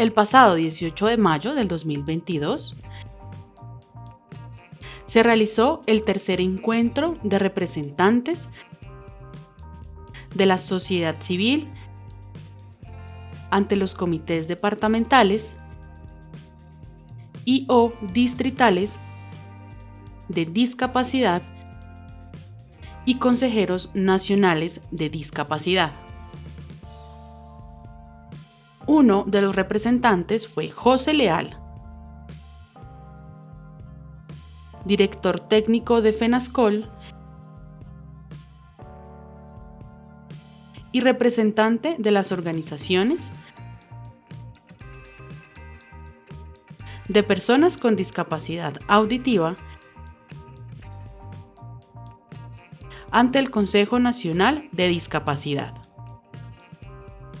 El pasado 18 de mayo del 2022 se realizó el tercer encuentro de representantes de la sociedad civil ante los comités departamentales y o distritales de discapacidad y consejeros nacionales de discapacidad. Uno de los representantes fue José Leal, director técnico de FENASCOL y representante de las organizaciones de personas con discapacidad auditiva ante el Consejo Nacional de Discapacidad.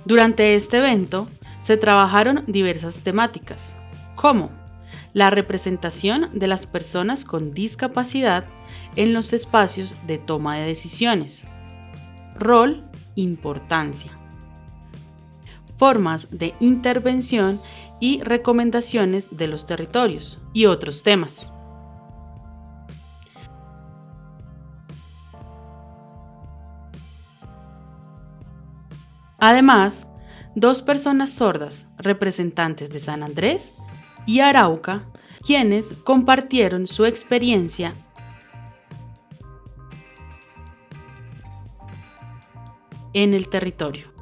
Durante este evento se trabajaron diversas temáticas, como la representación de las personas con discapacidad en los espacios de toma de decisiones, rol, importancia, formas de intervención y recomendaciones de los territorios y otros temas. Además, dos personas sordas, representantes de San Andrés y Arauca, quienes compartieron su experiencia en el territorio.